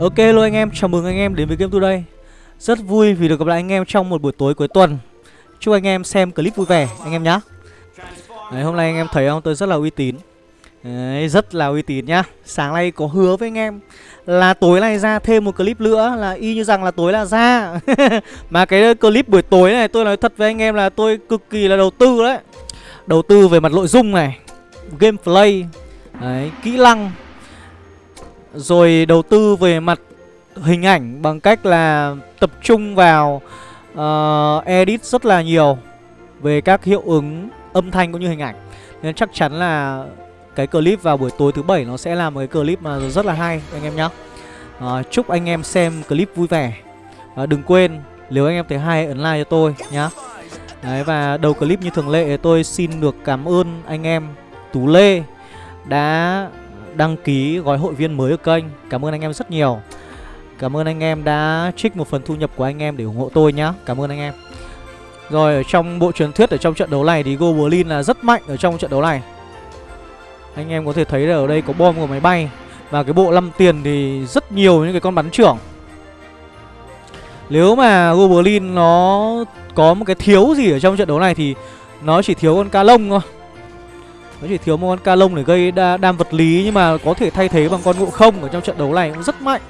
Ok hello anh em, chào mừng anh em đến với Game Today Rất vui vì được gặp lại anh em trong một buổi tối cuối tuần. Chúc anh em xem clip vui vẻ anh em nhé Đấy, Hôm nay anh em thấy không, tôi rất là uy tín. Đấy, rất là uy tín nhá. Sáng nay có hứa với anh em Là tối nay ra thêm một clip nữa Là y như rằng là tối là ra. Mà cái clip buổi tối này tôi nói thật với anh em là tôi cực kỳ là đầu tư đấy. Đầu tư về mặt nội dung này Gameplay Đấy, kỹ năng rồi đầu tư về mặt hình ảnh bằng cách là tập trung vào uh, edit rất là nhiều về các hiệu ứng âm thanh cũng như hình ảnh. Nên chắc chắn là cái clip vào buổi tối thứ bảy nó sẽ là một cái clip mà rất là hay anh em nhé uh, ờ, chúc anh em xem clip vui vẻ. Uh, đừng quên nếu anh em thấy hay ấn like cho tôi nhá. Đấy và đầu clip như thường lệ tôi xin được cảm ơn anh em Tú Lê đã đăng ký gói hội viên mới ở kênh. Cảm ơn anh em rất nhiều. Cảm ơn anh em đã trích một phần thu nhập của anh em để ủng hộ tôi nhá. Cảm ơn anh em. Rồi, ở trong bộ truyền thuyết ở trong trận đấu này thì Goblin là rất mạnh ở trong trận đấu này. Anh em có thể thấy là ở đây có bom của máy bay Và cái bộ 5 tiền thì rất nhiều những cái con bắn trưởng. Nếu mà Goblin nó có một cái thiếu gì ở trong trận đấu này thì nó chỉ thiếu con ca lông thôi nó chỉ thiếu một con ca lông để gây đa, đam vật lý Nhưng mà có thể thay thế bằng con ngộ không Ở trong trận đấu này cũng rất mạnh.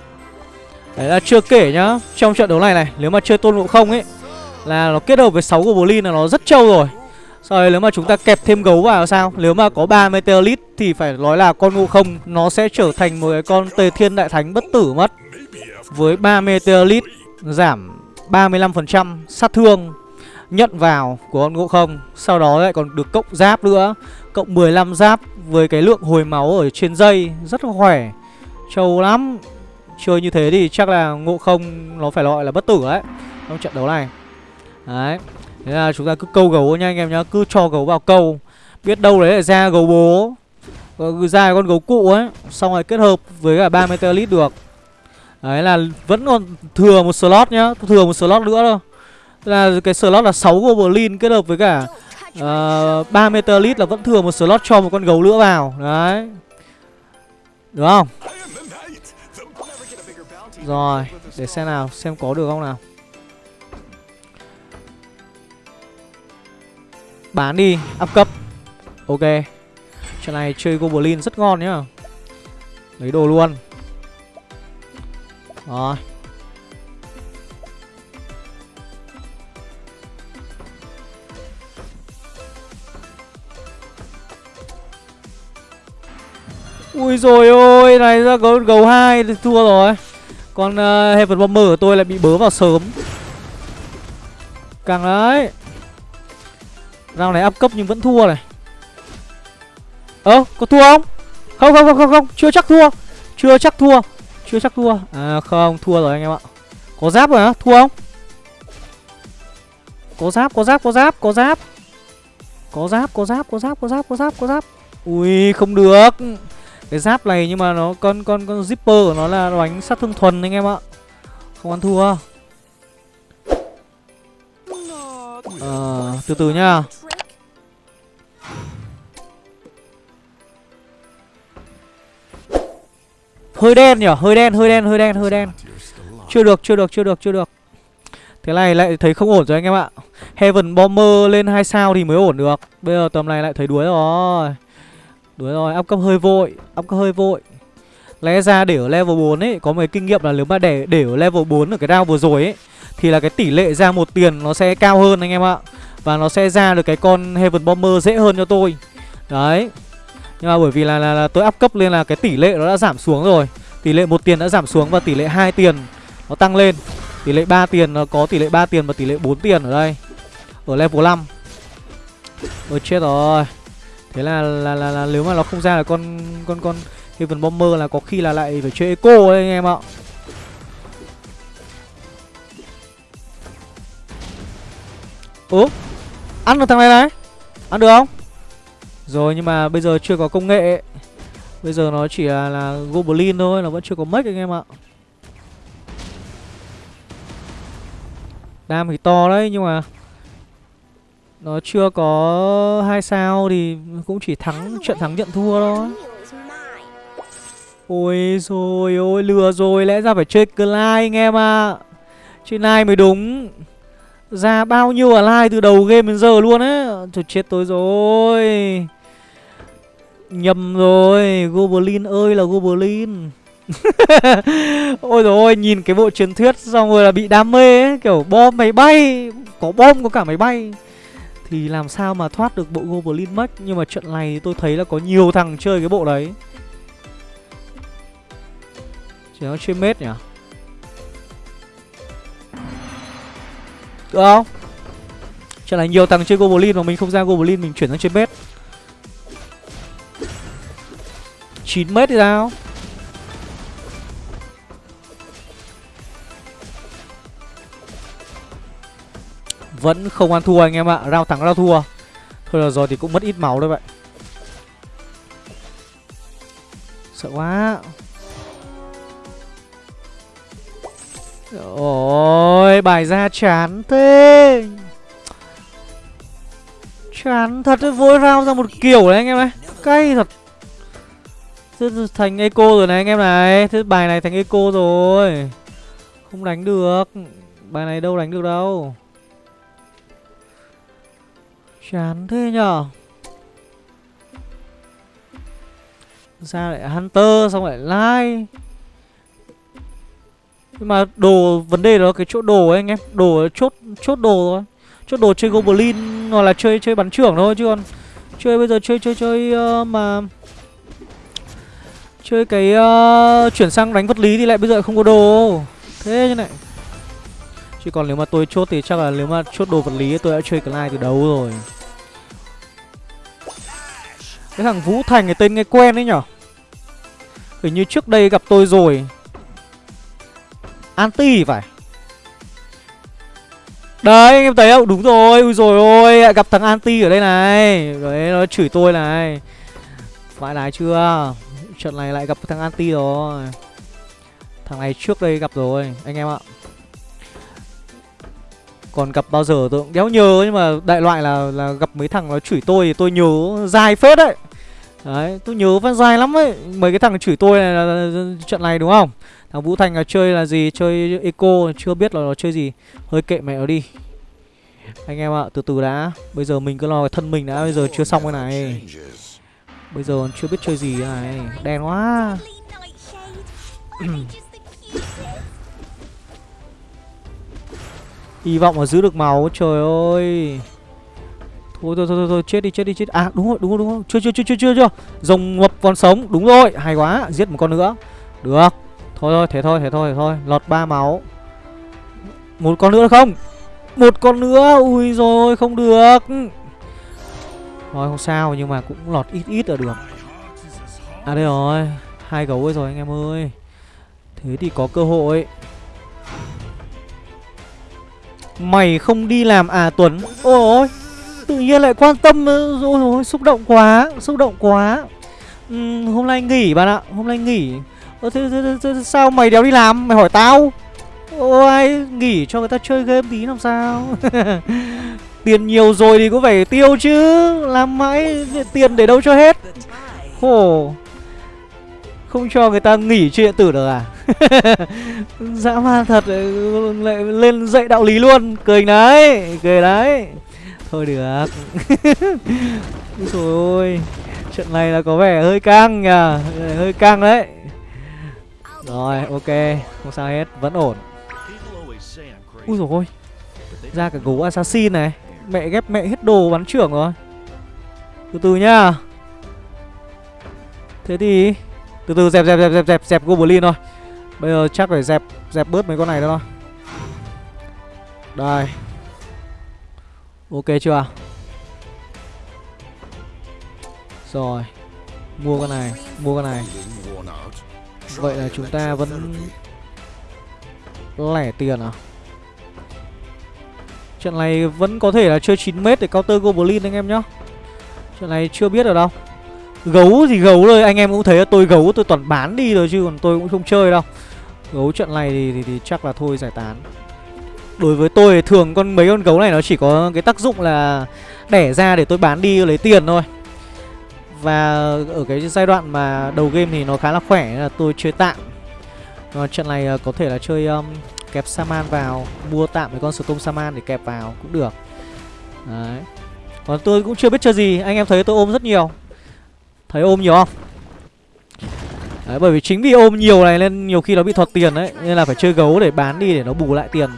Đấy là chưa kể nhá Trong trận đấu này này Nếu mà chơi tôn ngộ không ấy Là nó kết hợp với 6 goblin là nó rất trâu rồi. Sau đấy nếu mà chúng ta kẹp thêm gấu vào sao? Nếu mà có 3 Meteorite Thì phải nói là con ngộ không Nó sẽ trở thành một cái con tề thiên đại thánh bất tử mất. Với 3 Meteorite Giảm 35% sát thương nhận vào của con ngộ không Sau đó lại còn được cộng giáp nữa. Cộng 15 giáp với cái lượng hồi máu ở trên dây, Rất là khỏe. Trâu lắm. Chơi như thế thì chắc là ngộ không nó phải gọi là bất tử đấy Trong trận đấu này. Đấy. Thế là chúng ta cứ câu gấu nha anh em nhá. Cứ cho gấu vào câu. Biết đâu đấy là ra gấu bố. Ờ, ra con gấu cụ ấy. Xong rồi kết hợp với cả 30 meteorit được. Đấy là vẫn còn thừa một slot nhá. Thừa một slot nữa thôi. Là cái slot là 6 goblin kết hợp với cả uh, 3 lít là vẫn thừa một slot cho một con gấu nữa vào. Đấy. Được không? Rồi để xem nào xem có được không nào. Bán đi up cấp. Ok. Trận này chơi goblin rất ngon nhá. Lấy đồ luôn. Rồi. Ui rồi ôi, này ra gấu gấu hai thua rồi. Còn uh, ờ, Heaven Bomber của tôi lại bị bớ vào sớm. Càng đấy. Round này áp cấp nhưng vẫn thua này. Ơ, có thua không? Không không không không không, chưa chắc thua. Chưa chắc thua. Chưa chắc thua. À không, thua rồi anh em ạ. Có giáp rồi á, thua không? Có giáp, có giáp, có giáp, có giáp. Có giáp, có giáp, có giáp, có giáp, có giáp, có giáp. Ui, không được. Cái giáp này nhưng mà nó con con con zipper của nó là đánh sát thương thuần anh em ạ. Không ăn thua. à, từ từ nhá. Hơi đen nhỉ, hơi đen, hơi đen, hơi đen, hơi đen. Chưa được, chưa được, chưa được, chưa được. Thế này lại thấy không ổn rồi anh em ạ. Heaven Bomber lên 2 sao thì mới ổn được. Bây giờ tầm này lại thấy đuối rồi. Đúng rồi, up cấp hơi vội Up cấp hơi vội. Lẽ ra để ở level 4 ấy Có một cái kinh nghiệm là nếu mà để để ở level 4 ở cái round vừa rồi ấy Thì là cái tỷ lệ ra một tiền nó sẽ cao hơn anh em ạ. Và nó sẽ ra được cái con Heaven Bomber dễ hơn cho tôi. Đấy. Nhưng mà bởi vì là, là, là tôi up cấp lên là cái tỷ lệ nó đã giảm xuống rồi. Tỷ lệ một tiền đã giảm xuống và tỷ lệ hai tiền nó tăng lên. Tỷ lệ 3 tiền nó có tỷ lệ 3 tiền và tỷ lệ 4 tiền ở đây. Ở level 5 Ôi chết rồi thế là là, là là nếu mà nó không ra là con con con Heaven Bomber là có khi là lại phải chơi Eco đấy anh em ạ. Ủa Ăn được thằng này này. Ăn được không? Rồi nhưng mà bây giờ chưa có công nghệ. Bây giờ nó chỉ là, là Goblin thôi Nó vẫn chưa có mech anh em ạ. Đam thì to đấy nhưng mà nó chưa có hai sao thì cũng chỉ thắng trận thắng nhận thua thôi. Ôi rồi ôi lừa rồi Lẽ ra phải chơi Clyde anh em ạ. À. Chơi Nai mới đúng. Ra bao nhiêu ở like từ đầu game đến giờ luôn á. Trời chết tôi rồi. Nhầm rồi Goblin ơi là Goblin. Ôi rồi ôi nhìn cái bộ truyền thuyết xong rồi là bị đam mê ấy Kiểu bom máy bay. Có bom có cả máy bay thì làm sao mà thoát được bộ Goblin mất? Nhưng mà trận này tôi thấy là có nhiều thằng chơi cái bộ đấy. Chỉ nó chơi mết nhỉ? Được không? Trận này nhiều thằng chơi Goblin mà mình không ra Goblin, mình chuyển sang chơi mết. 9 mét thì sao? Vẫn không ăn thua anh em ạ. Rao thắng, rao thua. Thôi là rồi thì cũng mất ít máu đấy vậy Sợ quá. Ôi bài ra chán thế. Chán thật đấy Vội rao ra một kiểu đấy anh em ơi. Cay thật. Thế thành eco rồi này anh em này. Thế bài này thành eco rồi. Không đánh được. Bài này đâu đánh được đâu. Chán thế nhở Ra lại Hunter xong lại Lai? Nhưng mà đồ Vấn đề đó cái chỗ đồ ấy anh em. Đồ chốt chốt đồ thôi. Chốt đồ chơi Goblin Hoặc là chơi chơi bắn trưởng thôi chứ còn Chơi bây giờ chơi chơi chơi uh, mà Chơi cái uh, chuyển sang đánh vật lý thì lại bây giờ không có đồ. Thế như này. Chứ còn nếu mà tôi chốt thì chắc là nếu mà chốt đồ vật lý tôi đã chơi Clyde từ đầu rồi. Cái thằng Vũ Thành cái tên nghe quen đấy nhở? Hình như trước đây gặp tôi rồi. Anti phải. Đấy anh em thấy không? Đúng rồi, ui rồi ôi Gặp thằng Anti ở đây này. Đấy nó chửi tôi này. Phải đái chưa? Trận này lại gặp thằng anti rồi. Thằng này trước đây gặp rồi Anh em ạ. Còn gặp bao giờ tôi cũng đéo nhớ Nhưng mà đại loại là là gặp mấy thằng nó chửi tôi Thì tôi nhớ dài phết đấy. Đấy tôi nhớ vẫn dài lắm ấy. Mấy cái thằng chửi tôi này là, là, là trận này đúng không? Thằng Vũ Thành là chơi là gì? Chơi eco chưa biết là nó chơi gì. Hơi kệ mẹ nó đi. Anh em ạ từ từ đã. Bây giờ mình cứ lo cái thân mình đã. Bây giờ chưa xong cái này. Bây giờ chưa biết chơi gì này. Đen quá Hy vọng là giữ được máu, Trời ơi. Thôi thôi thôi thôi chết đi chết đi, chết À đúng rồi đúng rồi đúng rồi. Chưa chưa chưa chưa chưa chưa. Rồng ngập còn sống. Đúng rồi, hay quá. Giết một con nữa. Được. Thôi thôi, thế thôi thế thôi thế thôi. Lọt ba máu. Một con nữa không? Một con nữa. Ui rồi, không được. Thôi, không sao, nhưng mà cũng lọt ít ít là được. À đây rồi. Hai gấu ấy rồi, anh em ơi. Thế thì có cơ hội. Mày không đi làm à Tuấn? Ôi Tự nhiên lại quan tâm Ôi ôi xúc động quá Xúc động quá. Ừ, Hôm nay nghỉ bạn ạ Hôm nay nghỉ. Ơ thế, thế, thế, thế, sao mày đéo đi làm? Mày hỏi tao. Ôi nghỉ cho người ta chơi game tí làm sao? Tiền nhiều rồi thì cũng phải tiêu chứ Làm mãi tiền để đâu cho hết. Khổ. Không cho người ta nghỉ chơi điện tử được à? Dã man thật ừ, lại lên dạy đạo lý luôn. Cười đấy Cười đấy. Thôi được. Trời ơi Trận này là có vẻ hơi căng nhờ, Hơi căng đấy. Rồi, ok, Không sao hết, Vẫn ổn. Ui rồi ôi, Ra cả gấu assassin này. Mẹ ghép mẹ hết đồ bắn trưởng rồi. Từ từ nhá. Thế thì, Từ từ, dẹp dẹp dẹp dẹp dẹp dẹp Goblin thôi. Bây giờ chắc phải dẹp dẹp bớt mấy con này thôi. Đây. Ok chưa? Rồi. Mua con này Mua con này. Vậy là chúng ta vẫn Lẻ tiền à? Trận này vẫn có thể là chơi 9m để counter Goblin anh em nhá. Trận này chưa biết ở đâu. Gấu thì gấu thôi, anh em cũng thấy là tôi gấu tôi toàn bán đi rồi chứ còn tôi cũng không chơi đâu. Gấu trận này thì, thì, thì chắc là thôi giải tán. Đối với tôi thì thường con mấy con gấu này nó chỉ có cái tác dụng là Đẻ ra để tôi bán đi lấy tiền thôi. Và ở cái giai đoạn mà đầu game thì nó khá là khỏe là tôi chơi tạm. Còn trận này ờ, có thể là chơi um, kẹp Saman vào Mua tạm mấy con Storm Saman để kẹp vào cũng được. Đấy. Còn tôi cũng chưa biết chơi gì Anh em thấy tôi ôm rất nhiều. Thấy ôm nhiều không? Đấy, bởi vì chính vì ôm nhiều này nên nhiều khi nó bị thọt tiền đấy Nên là phải chơi gấu để bán đi để nó bù lại tiền.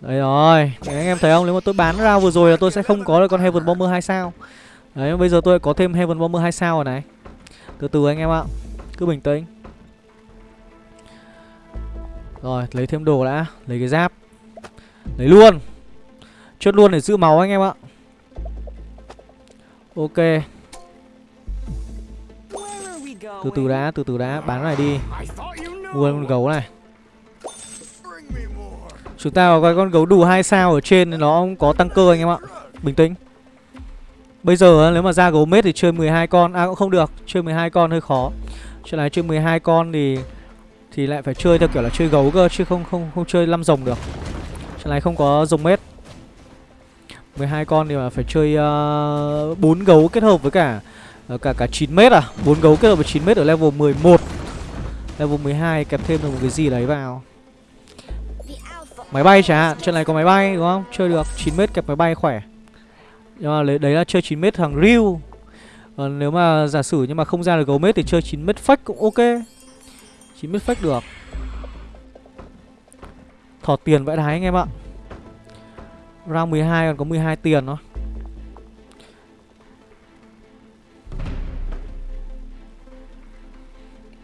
Đấy rồi Đấy, Anh em thấy không? Nếu mà tôi bán ra vừa rồi là tôi sẽ không có được con Heaven Bomber 2 sao. Đấy bây giờ tôi có thêm Heaven Bomber 2 sao rồi này. Từ từ anh em ạ Cứ bình tĩnh. Rồi lấy thêm đồ đã Lấy cái giáp. Lấy luôn. Chốt luôn để giữ máu anh em ạ. Ok. Từ từ đã, từ từ đã Bán này đi. Mua con gấu này. Chúng ta có cái con gấu đủ hai sao ở trên Nó có tăng cơ anh em ạ. Bình tĩnh. Bây giờ nếu mà ra gấu mết thì chơi 12 con. À cũng không được. Chơi 12 con hơi khó. Chuyện này chơi 12 con thì Thì lại phải chơi theo kiểu là chơi gấu cơ Chứ không không không chơi năm rồng được. Chuyện này không có rồng mết. 12 con thì mà phải chơi ờ, uh, 4 gấu kết hợp với cả Ờ, cả cả 9m à? Bốn gấu kết hợp với 9m ở level 11 Level 12 kẹp thêm được một cái gì đấy vào. Máy bay chả hạn, Trận này có máy bay, đúng không? Chơi được 9m kẹp máy bay khỏe. Nhưng mà đấy là chơi 9m thằng Ryu Còn nếu mà giả sử nhưng mà không ra được gấu mết thì chơi 9m fake cũng ok. 9m fake được. Thỏ tiền vãi đái anh em ạ. Round 12 còn có 12 tiền thôi.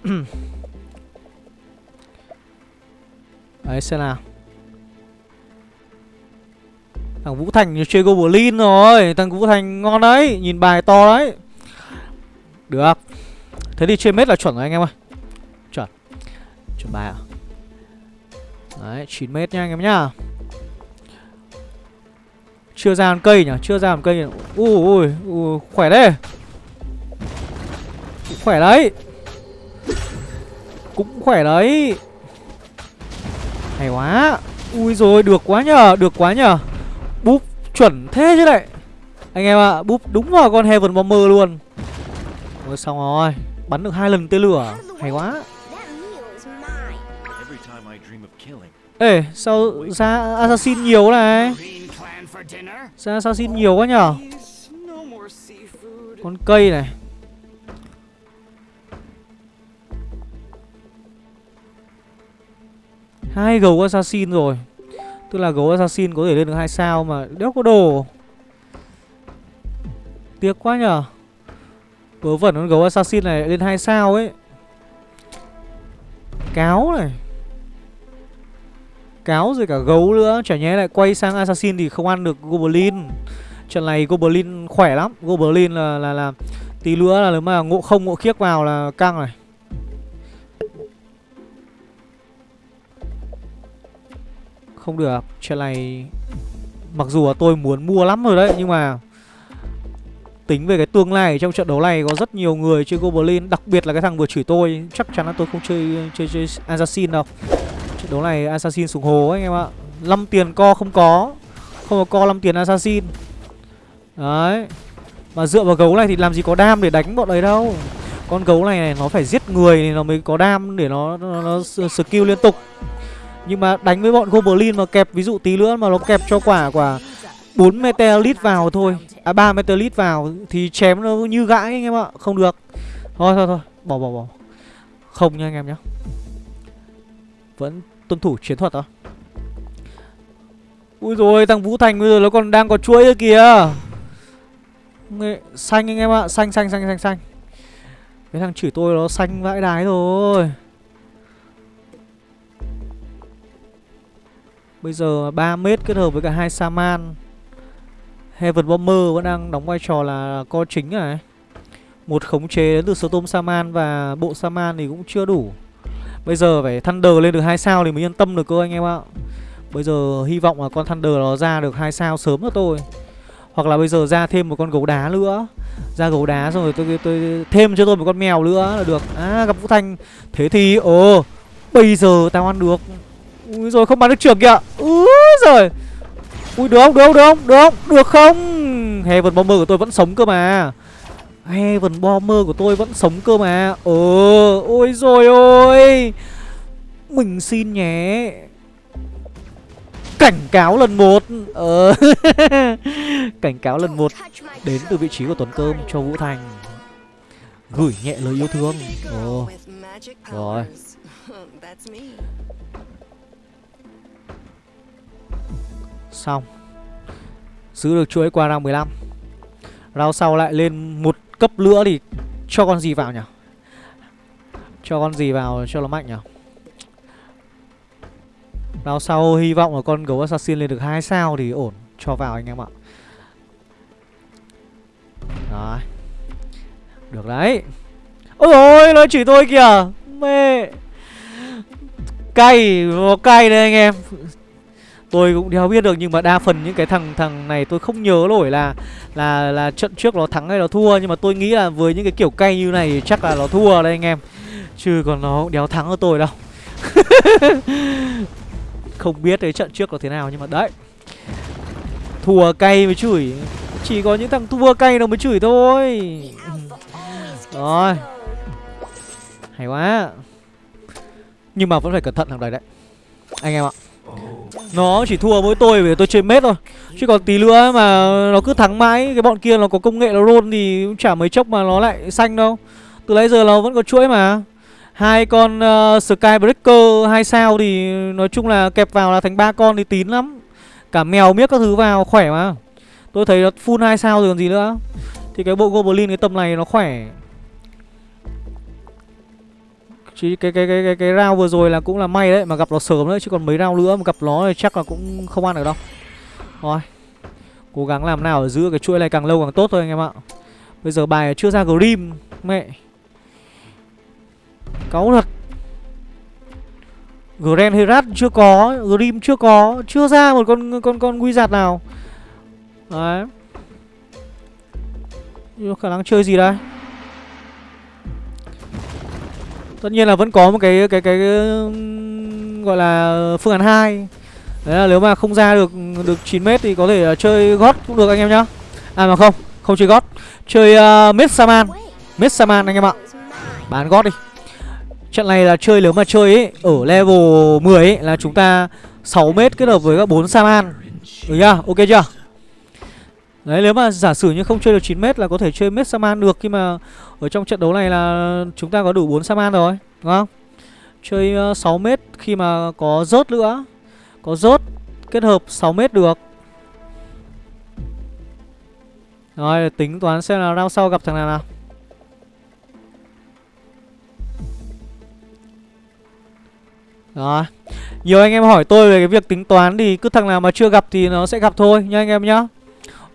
Đấy xem nào. Thằng Vũ Thành chơi Goblin rồi. Thằng Vũ Thành ngon đấy. Nhìn bài to đấy. Được. Thế thì chơi mết là chuẩn rồi anh em ơi. Chuẩn. Chuẩn bài à Đấy 9 mét nha anh em nhá. Chưa ra một cây nhỉ? Chưa ra một cây nhỉ? Ui ui, ui Khỏe đấy. Khỏe đấy. Cũng khỏe đấy. Hay quá. Ui rồi được quá nhờ Được quá nhờ. Búp chuẩn thế chứ lại. Anh em ạ, à, búp đúng vào con Heaven Bomber luôn. Ôi xong rồi. Bắn được hai lần tên lửa. Hay quá. Ê, sao ra assassin nhiều này? Ra assassin nhiều quá nhở Con cây này. Hai gấu assassin rồi. Tức là gấu assassin có thể lên được hai sao mà đéo có đồ. Tiếc quá nhở Vớ vẩn con gấu assassin này lên hai sao ấy. Cáo này. Cáo rồi cả gấu nữa. Chả nhé lại quay sang assassin thì không ăn được goblin. Trận này goblin khỏe lắm. Goblin là là là Tí nữa là nếu mà ngộ không, ngộ khiếc vào là căng này. Không được. Chuyện này Mặc dù là tôi muốn mua lắm rồi đấy Nhưng mà Tính về cái tương lai trong trận đấu này có rất nhiều người chơi Goblin Đặc biệt là cái thằng vừa chửi tôi Chắc chắn là tôi không chơi chơi chơi Assassin đâu. Trận đấu này Assassin sùng hồ ấy, anh em ạ. 5 tiền co không có Không có co 5 tiền Assassin. Đấy. Mà dựa vào gấu này thì làm gì có đam để đánh bọn đấy đâu. Con gấu này, này nó phải giết người thì nó mới có đam để nó, nó, nó skill liên tục nhưng mà đánh với bọn Goblin mà kẹp, ví dụ tí nữa mà nó kẹp cho quả quả 4 Meteorite vào thôi. À 3 Meteorite vào thì chém nó như gãi anh em ạ. Không được. Thôi thôi thôi. Bỏ bỏ bỏ. Không nha anh em nhé Vẫn tuân thủ chiến thuật thôi. Ui rồi thằng Vũ Thành bây giờ nó còn đang có chuỗi kìa. Xanh anh em ạ. Xanh xanh xanh xanh xanh. Cái thằng chửi tôi nó xanh vãi đái rồi. Bây giờ 3 mét kết hợp với cả hai Saman. Heaven Bomber vẫn đang đóng vai trò là co chính này Một khống chế đến từ số tôm Saman và bộ Saman thì cũng chưa đủ. Bây giờ phải Thunder lên được hai sao thì mới yên tâm được cơ anh em ạ. Bây giờ hy vọng là con Thunder nó ra được hai sao sớm cho tôi Hoặc là bây giờ ra thêm một con gấu đá nữa. Ra gấu đá xong rồi tôi, tôi, tôi thêm cho tôi một con mèo nữa là được. À gặp Vũ Thanh. Thế thì ồ Bây giờ tao ăn được. Ui rồi, không bắn được trưởng kìa. Úi rồi Ui, được không? Được không? Được không? Được không? Được không? Heaven Bomber của tôi vẫn sống cơ mà. Heaven Bomber của tôi vẫn sống cơ mà. Ờ Ôi rồi ôi. Mình xin nhé. Cảnh cáo lần một. Ờ. Cảnh cáo lần một. Đến từ vị trí của Tuấn Cơm cho Vũ Thành. Gửi nhẹ lời yêu thương. Ồ. Rồi. Xong. Giữ được chuỗi qua round 15 Round sau lại lên một cấp nữa thì cho con gì vào nhỉ? Cho con gì vào cho nó mạnh nhỉ? Round sau hy vọng là con gấu assassin lên được hai sao thì ổn, Cho vào anh em ạ. Đấy Được đấy. Ôi ôi nó chỉ tôi kìa. Mê Cay, Nó cay đấy anh em tôi cũng đéo biết được nhưng mà đa phần những cái thằng thằng này tôi không nhớ nổi là là là trận trước nó thắng hay nó thua. Nhưng mà tôi nghĩ là với những cái kiểu cay như này chắc là nó thua đây anh em. Chứ còn nó cũng đéo thắng ở tôi đâu. Không biết cái trận trước là thế nào nhưng mà đấy. Thua cay mới chửi. Chỉ có những thằng thua cay nó mới chửi thôi. Rồi. Hay quá. Nhưng mà vẫn phải cẩn thận thằng đấy đấy. Anh em ạ nó chỉ thua mỗi tôi vì tôi chơi mết thôi. Chứ còn tí nữa mà nó cứ thắng mãi Cái bọn kia nó có công nghệ nó roll thì cũng chả mấy chốc mà nó lại xanh đâu. Từ nãy giờ nó vẫn có chuỗi mà. Hai con uh, Skybreaker hai sao thì nói chung là kẹp vào là thành ba con thì tín lắm. Cả mèo miếc các thứ vào khỏe mà. Tôi thấy nó full hai sao rồi còn gì nữa. Thì cái bộ Goblin cái tầm này nó khỏe. Chỉ cái cái cái cái cái round vừa rồi là cũng là may đấy mà gặp nó sớm đấy chứ còn mấy round nữa mà gặp nó thì chắc là cũng không ăn được đâu. Rồi. Cố gắng làm nào để giữ cái chuỗi này càng lâu càng tốt thôi anh em ạ. Bây giờ bài chưa ra Grim mẹ. Cáu thật. Grand Herat chưa có, Grim chưa có, chưa ra một con con con Wizard nào. Đấy. Khả năng chơi gì đây? Tất nhiên là vẫn có một cái cái cái, cái gọi là phương án hai. Đấy là nếu mà không ra được được 9 mét thì có thể uh, chơi gót cũng được anh em nhá. À mà không không chơi gót. Chơi ờ, uh, mết saman mết saman anh em ạ. Bán gót đi. Trận này là chơi nếu mà chơi ấy ở level 10 ấy là chúng ta 6 mét kết hợp với các 4 saman được ừ chưa? ok chưa? Đấy nếu mà giả sử như không chơi được 9m là có thể chơi mết Saman được Khi mà ở trong trận đấu này là chúng ta có đủ 4 Saman rồi Đúng không? Chơi ờ, 6m khi mà có rớt nữa. Có rớt kết hợp 6m được. Rồi tính toán xem là round sau gặp thằng nào nào. Rồi Nhiều anh em hỏi tôi về cái việc tính toán thì cứ thằng nào mà chưa gặp thì nó sẽ gặp thôi nha anh em nhá.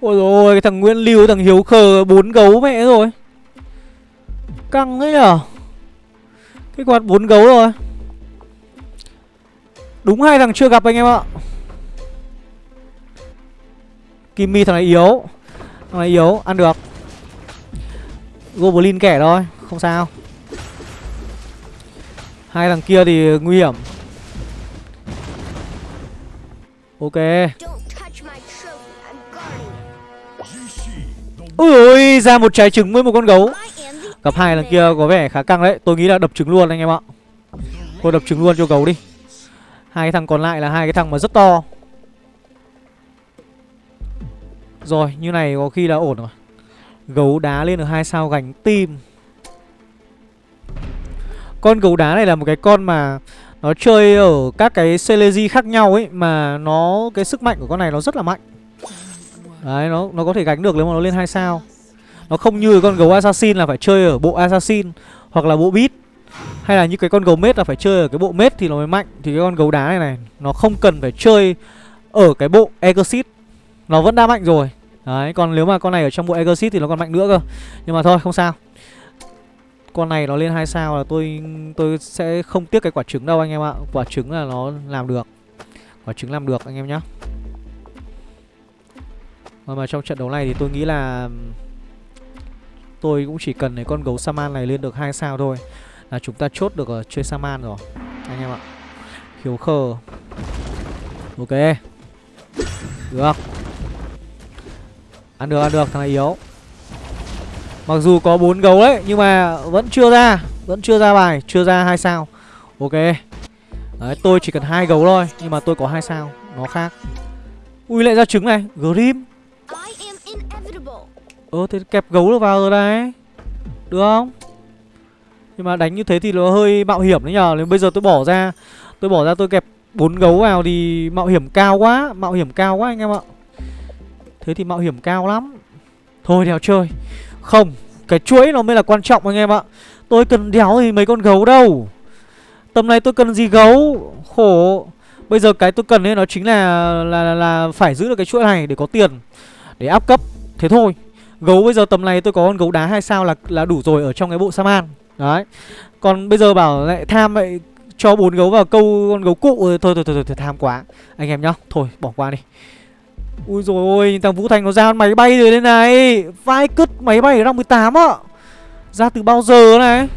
Ôi rồi cái thằng Nguyễn Lưu, thằng Hiếu Khờ bốn gấu mẹ rồi. Căng ấy nhở? Cái quạt bốn gấu rồi Đúng hai thằng chưa gặp anh em ạ. Kimmy thằng này yếu. Thằng này yếu, ăn được. Goblin kẻ thôi, không sao. Hai thằng kia thì nguy hiểm. Ok. Ui ôi ra một trái trứng với một con gấu. Gặp hai lần kia có vẻ khá căng đấy. Tôi nghĩ là đập trứng luôn anh em ạ. Thôi đập trứng luôn cho gấu đi. Hai cái thằng còn lại là hai cái thằng mà rất to. Rồi, như này có khi là ổn rồi. Gấu đá lên được hai sao gánh tim. Con gấu đá này là một cái con mà Nó chơi ở các cái Selegi khác nhau ấy, Mà nó, cái sức mạnh của con này nó rất là mạnh. Đấy, nó nó có thể gánh được nếu mà nó lên hai sao. Nó không như con gấu assassin là phải chơi ở bộ assassin Hoặc là bộ beat. Hay là như cái con gấu mết là phải chơi ở cái bộ mết thì nó mới mạnh. Thì cái con gấu đá này này Nó không cần phải chơi ở cái bộ exit Nó vẫn đã mạnh rồi. Đấy còn nếu mà con này ở trong bộ exit thì nó còn mạnh nữa cơ. Nhưng mà thôi không sao. Con này nó lên hai sao là tôi tôi sẽ không tiếc cái quả trứng đâu anh em ạ. Quả trứng là nó làm được. Quả trứng làm được anh em nhá. Mà, mà trong trận đấu này thì tôi nghĩ là Tôi cũng chỉ cần cái con gấu Saman này lên được hai sao thôi. Là chúng ta chốt được ở chơi Saman rồi, Anh em ạ. Hiếu khờ. Ok. Được. Ăn được ăn được, thằng này yếu. Mặc dù có bốn gấu đấy, Nhưng mà vẫn chưa ra, Vẫn chưa ra bài, Chưa ra hai sao. Ok. Đấy, tôi chỉ cần hai gấu thôi, Nhưng mà tôi có hai sao, Nó khác. Ui, lại ra trứng này, Grim. Ơ thế kẹp gấu được vào rồi đấy. Được không? Nhưng mà đánh như thế thì nó hơi mạo hiểm đấy nhờ. Nếu bây giờ tôi bỏ ra Tôi bỏ ra tôi kẹp bốn gấu vào thì mạo hiểm cao quá Mạo hiểm cao quá anh em ạ. Thế thì mạo hiểm cao lắm. Thôi đéo chơi. Không Cái chuỗi nó mới là quan trọng anh em ạ. Tôi cần đéo thì mấy con gấu đâu. Tầm này tôi cần gì gấu? Khổ. Bây giờ cái tôi cần ấy nó chính là là, là là phải giữ được cái chuỗi này để có tiền Để áp cấp. Thế thôi. Gấu bây giờ tầm này tôi có con gấu đá hai sao là là đủ rồi ở trong cái bộ Saman. Đấy. Còn bây giờ bảo lại tham vậy cho bốn gấu vào câu con gấu cụ. Thôi thôi thôi, thôi, thôi tham quá. Anh em nhá thôi bỏ qua đi. Ui rồi ôi thằng vũ thành nó ra máy bay rồi đây này. Vai cứt máy bay ở năm 18 á. Ra từ bao giờ này?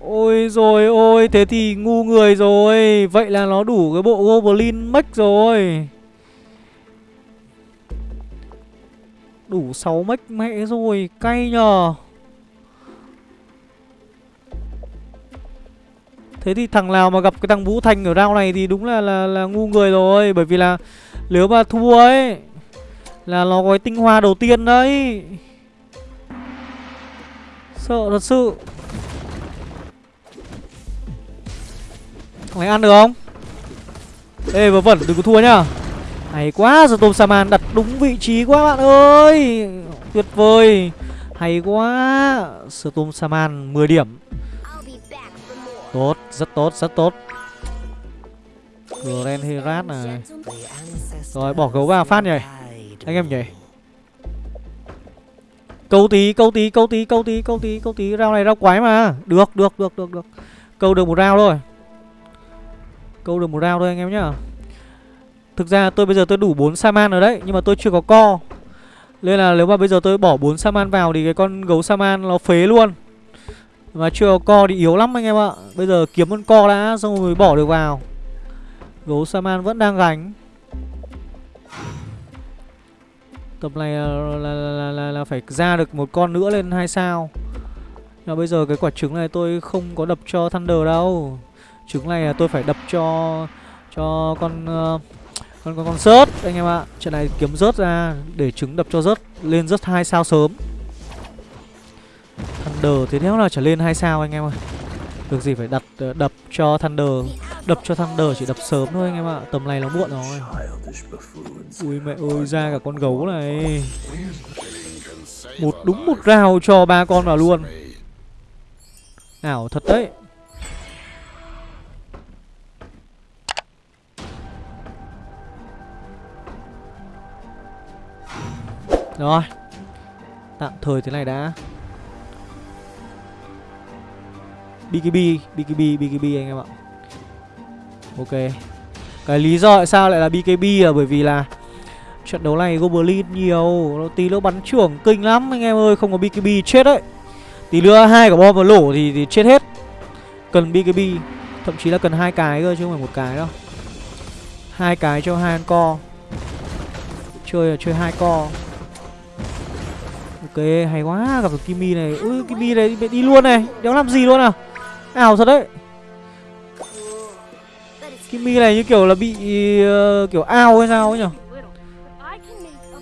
Ôi rồi ôi thế thì ngu người rồi. Vậy là nó đủ cái bộ goblin max rồi. Đủ 6 mech mẹ rồi, cay nhờ. Thế thì thằng nào mà gặp cái thằng Vũ Thành ở round này thì đúng là là là ngu người rồi, Bởi vì là nếu mà thua ấy, Là nó có cái tinh hoa đầu tiên đấy. Sợ thật sự. Thằng này ăn được không? Ê, vớ vẩn, đừng có thua nhá. Hay quá giờ tôm Saman đặt đúng vị trí quá bạn ơi. Tuyệt vời. Hay quá Storm Saman 10 điểm. Tốt, rất tốt, rất tốt. Grand Herat này. Rồi bỏ gấu vào phát nhỉ. Anh em nhỉ. Câu tí, câu tí, câu tí, câu tí, câu tí, câu tí. Rau này rau quái mà. Được, được, được, được, được. Câu được một rau thôi. Câu được một rau thôi anh em nhá. Thực ra tôi bây giờ tôi đủ 4 Saman rồi đấy Nhưng mà tôi chưa có co. Nên là nếu mà bây giờ tôi bỏ 4 Saman vào Thì cái con gấu Saman nó phế luôn. Mà chưa có co thì yếu lắm anh em ạ. Bây giờ kiếm con co đã Xong rồi bỏ được vào. Gấu Saman vẫn đang gánh. Tập này là, là, là, là, là phải ra được một con nữa lên hai sao? Và bây giờ cái quả trứng này tôi không có đập cho Thunder đâu. Trứng này là tôi phải đập cho Cho con uh, còn con con rớt. Anh em ạ, Trận này kiếm rớt ra, Để trứng đập cho rớt, Lên rớt hai sao sớm. Thunder thế nếu là trở lên hai sao anh em ơi. Được gì phải đặt ờ, đập cho Thunder. Đập cho Thunder chỉ đập sớm thôi anh em ạ, Tầm này nó muộn rồi. Ui mẹ ơi, ra cả con gấu này. Một, đúng một rào cho ba con vào luôn. Ảo thật đấy. Rồi. Tạm thời thế này đã. BKB BKB BKB anh em ạ. Ok. Cái lý do tại sao lại là BKB là bởi vì là Trận đấu này Goblin nhiều nó Tí nữa bắn trưởng kinh lắm anh em ơi Không có BKB chết đấy. Tí nữa hai quả bom vào lỗ thì, thì chết hết. Cần BKB Thậm chí là cần hai cái cơ chứ không phải một cái đâu. Hai cái cho hai con co Chơi là chơi hai co hay quá gặp được Kimi này. Ui Kimi này đi luôn này. Đéo làm gì luôn à? Ảo thật đấy. Kimi này như kiểu là bị uh, kiểu ao hay sao ấy nhỉ?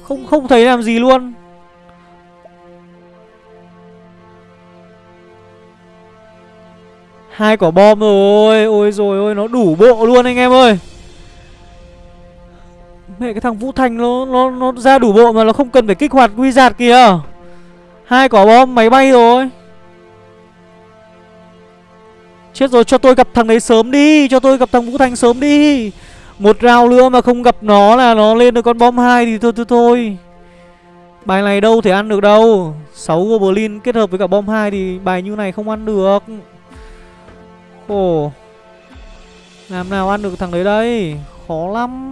Không không thấy làm gì luôn. Hai quả bom rồi. Ôi rồi ôi nó đủ bộ luôn anh em ơi. Mẹ cái thằng Vũ Thành nó nó nó ra đủ bộ mà nó không cần phải kích hoạt quy giạt kìa. Hai quả bom, máy bay rồi. Chết rồi, cho tôi gặp thằng đấy sớm đi, Cho tôi gặp thằng Vũ Thành sớm đi. Một rào nữa mà không gặp nó là nó lên được con bom hai thì thôi thôi thôi. Bài này đâu thể ăn được đâu. 6 Goblin kết hợp với cả bom hai thì bài như này không ăn được. Khổ Làm nào ăn được thằng đấy đây? Khó lắm.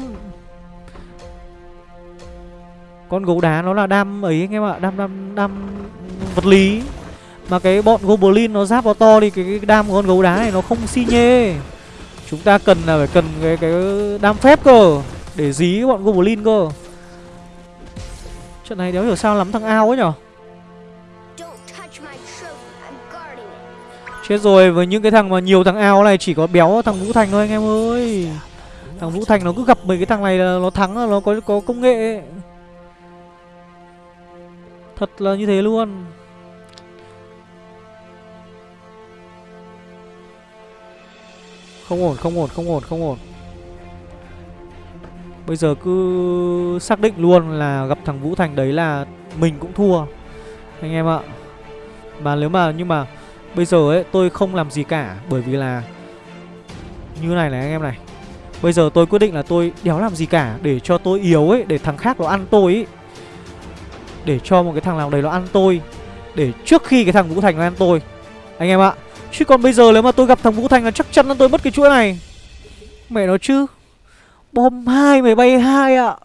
Con gấu đá nó là đam ấy anh em ạ Đam đam đam vật lý. Mà cái bọn Goblin nó giáp vào to thì cái, cái đam của con gấu đá này nó không xi nhê. Chúng ta cần là phải cần cái, cái đam phép cơ Để dí bọn Goblin cơ. Trận này đéo hiểu sao lắm thằng ao ấy nhở? Chết rồi với những cái thằng mà nhiều thằng ao này chỉ có béo thằng Vũ Thành thôi anh em ơi. Thằng Vũ Thành nó cứ gặp mấy cái thằng này là nó thắng là nó có có công nghệ ấy. Thật là như thế luôn. Không ổn, không ổn, không ổn, không ổn. Bây giờ cứ xác định luôn là gặp thằng Vũ Thành đấy là mình cũng thua Anh em ạ. Mà nếu mà, nhưng mà Bây giờ ấy tôi không làm gì cả Bởi vì là Như này này anh em này. Bây giờ tôi quyết định là tôi đéo làm gì cả Để cho tôi yếu ấy Để thằng khác nó ăn tôi ấy. Để cho một cái thằng nào đấy nó ăn tôi, Để trước khi cái thằng Vũ Thành nó ăn tôi. Anh em ạ, Chứ còn bây giờ nếu mà tôi gặp thằng Vũ Thành là chắc chắn là tôi mất cái chuỗi này. Mẹ nó chứ, Bom hai mày bay hai ạ.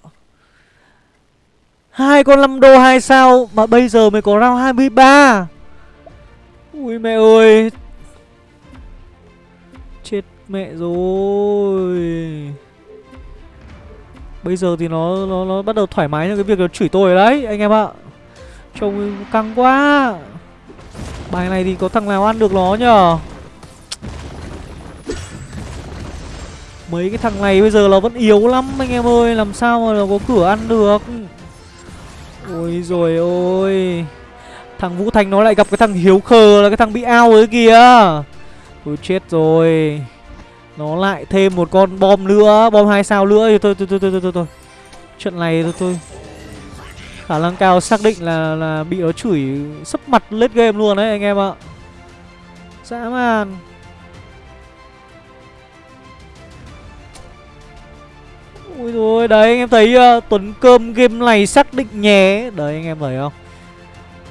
Hai con 5 đô hai sao Mà bây giờ mới có round 23 Ui mẹ ơi, Chết mẹ rồi. Bây giờ thì nó nó nó bắt đầu thoải mái trong cái việc là chửi tôi rồi đấy, anh em ạ. Trông căng quá. Bài này thì có thằng nào ăn được nó nhở Mấy cái thằng này bây giờ nó vẫn yếu lắm, anh em ơi. Làm sao mà nó có cửa ăn được? Ôi rồi ôi. Thằng Vũ Thành nó lại gặp cái thằng Hiếu Khờ là cái thằng bị ao ấy kìa Tôi chết rồi. Nó lại thêm một con bom nữa Bom hai sao nữa thì thôi thôi thôi thôi thôi, thôi. Trận này thôi tôi Khả năng cao xác định là là bị nó chửi sấp mặt lết game luôn đấy anh em ạ. Dã man. Ui rồi đấy anh em thấy uh, Tuấn Cơm game này xác định nhé. Đấy anh em thấy không?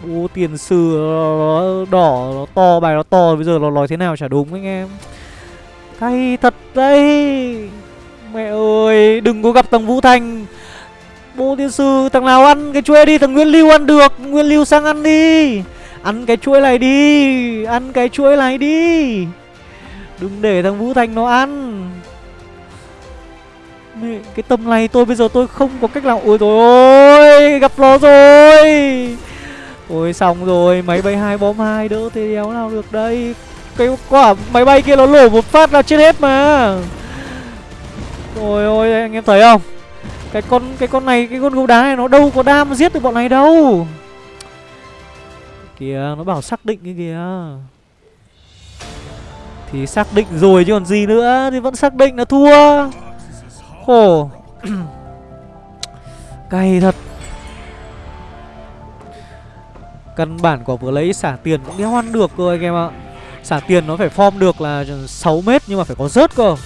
Ô tiền sử nó đỏ nó to bài nó to bây giờ nó nói thế nào chả đúng anh em. Cay thật đấy. Mẹ ơi đừng có gặp thằng Vũ Thành. Bố tiên sư thằng nào ăn cái chuối đi thằng Nguyên Lưu ăn được. Nguyên Lưu sang ăn đi. Ăn cái chuỗi này đi Ăn cái chuỗi này đi. Đừng để thằng Vũ Thành nó ăn. Mẹ, Cái tầm này tôi bây giờ tôi không có cách nào. Ôi rồi ơi Gặp nó rồi. Ôi xong rồi Máy bay hai bom hai đỡ thế đéo nào được đây. Cái quả máy bay kia nó nổ một phát là chết hết mà. Ôi ôi, anh em thấy không? Cái con cái con này, Cái con gấu đá này nó đâu có đam giết được bọn này đâu. Kìa, nó bảo xác định cái kìa. Thì xác định rồi chứ còn gì nữa, Thì vẫn xác định là thua. Khổ. Cay thật. Căn bản quả vừa lấy xả tiền cũng đéo ăn được rồi, anh em ạ. Xả tiền nó phải form được là 6 mét nhưng mà phải có rớt cơ.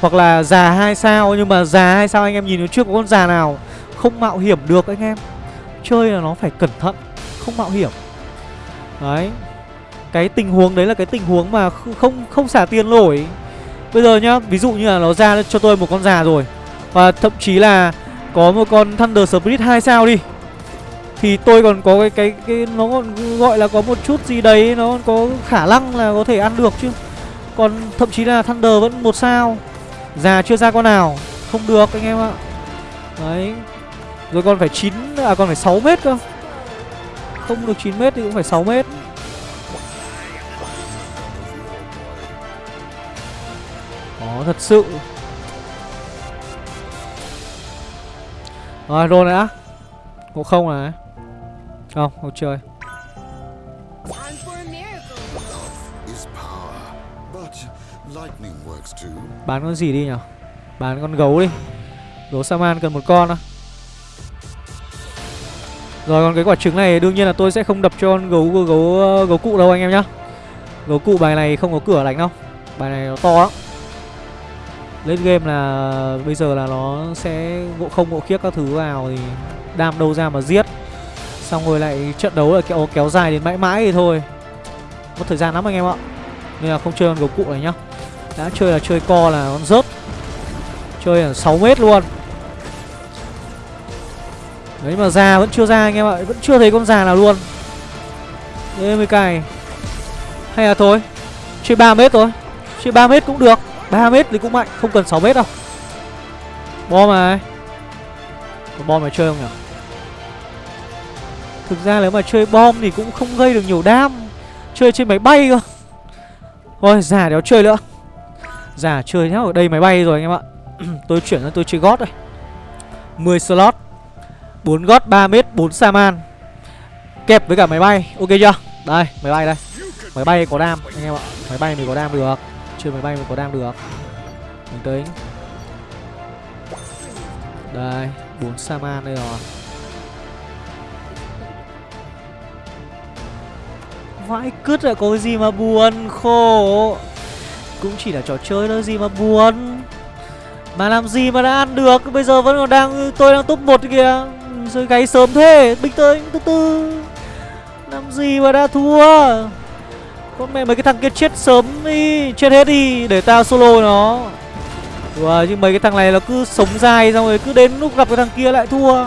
Hoặc là già hai sao, nhưng mà già hai sao anh em nhìn nó chưa có con già nào Không mạo hiểm được anh em. Chơi là nó phải cẩn thận, Không mạo hiểm. Đấy, Cái tình huống đấy là cái tình huống mà không không xả tiền nổi. Bây giờ nhá, Ví dụ như là nó ra cho tôi một con già rồi, Và thậm chí là Có một con Thunder Spirit hai sao đi thì tôi còn có cái cái cái, nó còn gọi là có một chút gì đấy, nó có khả năng là có thể ăn được chứ. Còn thậm chí là thunder vẫn một sao. Già chưa ra con nào. Không được anh em ạ. Đấy. Rồi còn phải chín à còn phải 6 mét cơ. Không được 9 mét thì cũng phải 6 mét. Đó, thật sự. Rồi rồi đã Ngộ không này không, không chơi. Bán con gì đi nhở? Bán con gấu đi. Gấu Saman cần một con thôi Rồi còn cái quả trứng này đương nhiên là tôi sẽ không đập cho con gấu gấu gấu, gấu cụ đâu anh em nhá. Gấu cụ bài này không có cửa đánh đâu. Bài này nó to lắm. Lên game là bây giờ là nó sẽ ngộ không ngộ khiếc các thứ vào thì đam đâu ra mà giết Xong rồi lại trận đấu là kéo, kéo dài đến mãi mãi thì thôi. Mất thời gian lắm anh em ạ. Nên là không chơi con gấu cụ này nhá. Đã chơi là chơi co là con rớt. Chơi ở 6 mét luôn. Đấy mà ra vẫn chưa ra anh em ạ. Vẫn chưa thấy con già nào luôn. Đấy mới cài Hay là thôi. Chơi 3 mét thôi. Chơi 3 mét cũng được. 3 mét thì cũng mạnh. Không cần 6 mét đâu. Bom này. Bom này chơi không nhỉ? Thực ra nếu mà chơi bom thì cũng không gây được nhiều đam. Chơi trên máy bay cơ. Thôi, già đéo chơi nữa. Già chơi nhá Ở đây máy bay rồi anh em ạ. Tôi chuyển sang tôi chơi gót đây. 10 slot 4 gót 3 mét 4 Saman Kẹp với cả máy bay. Ok chưa? Đây, máy bay đây. Máy bay có đam, anh em ạ. Máy bay mình có đam được. Chơi máy bay mình có đam được. Mình tính Đây 4 Saman đây rồi. Vãi cứt lại có cái gì mà buồn Khổ. Cũng chỉ là trò chơi thôi gì mà buồn. Mà làm gì mà đã ăn được Bây giờ vẫn còn đang Tôi đang top 1 kìa. Rồi gáy sớm thế Bình tới từ từ. Làm gì mà đã thua? Con mẹ mấy cái thằng kia chết sớm đi Chết hết đi Để tao solo nó. Wow, chứ mấy cái thằng này nó cứ sống dài Xong rồi cứ đến lúc gặp cái thằng kia lại thua.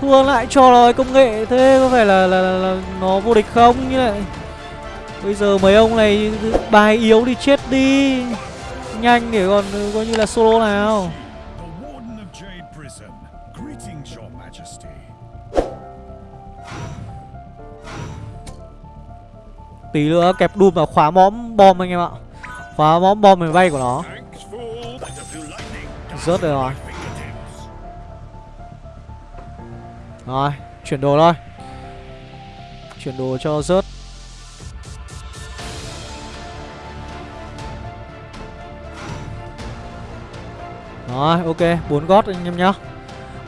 Thua lại cho nó công nghệ Thế có phải là, là, là, là nó vô địch không? Như này. Bây giờ mấy ông này, bài yếu thì chết đi. Nhanh để còn, coi như là solo nào. Tí nữa kẹp đùm vào khóa móm bom anh em ạ. Khóa móm bom mình bay của nó. Rớt rồi rồi. Rồi, chuyển đồ thôi. Chuyển đồ cho rớt. Rồi, ok, bốn gót anh em nhá.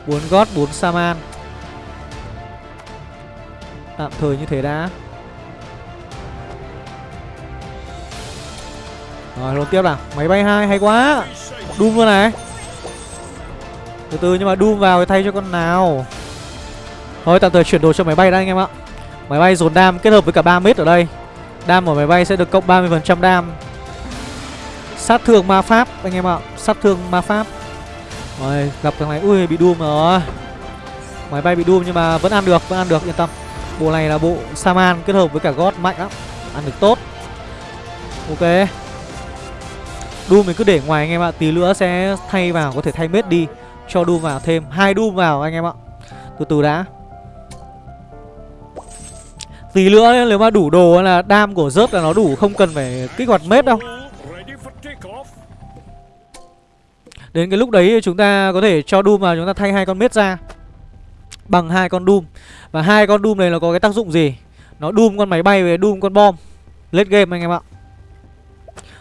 Bốn gót, bốn Saman Tạm thời như thế đã. Rồi luôn tiếp nào. Máy bay hai, hay quá. Doom luôn này. Từ từ, nhưng mà Doom vào thì thay cho con nào. Thôi, tạm thời chuyển đồ cho máy bay đã, anh em ạ. Máy bay dồn đam kết hợp với cả 3 mét ở đây. Đam của máy bay sẽ được cộng 30% đam. Sát thương ma pháp, anh em ạ. Sát thương ma pháp. Rồi gặp thằng này, Ui, bị Doom rồi Máy bay bị Doom nhưng mà vẫn ăn được, Vẫn ăn được, yên tâm. Bộ này là bộ Saman kết hợp với cả God mạnh lắm. Ăn được tốt. Ok. Doom mình cứ để ngoài anh em ạ, Tí nữa sẽ thay vào, có thể thay mết đi. Cho Doom vào thêm, hai Doom vào anh em ạ. Từ từ đã. Tí nữa nếu mà đủ đồ là đam của rớt là nó đủ, Không cần phải kích hoạt mết đâu. Đến cái lúc đấy chúng ta có thể cho Doom vào chúng ta thay hai con mết ra Bằng hai con Doom. Và hai con Doom này nó có cái tác dụng gì? Nó Doom con máy bay với Doom con bom. Late game anh em ạ.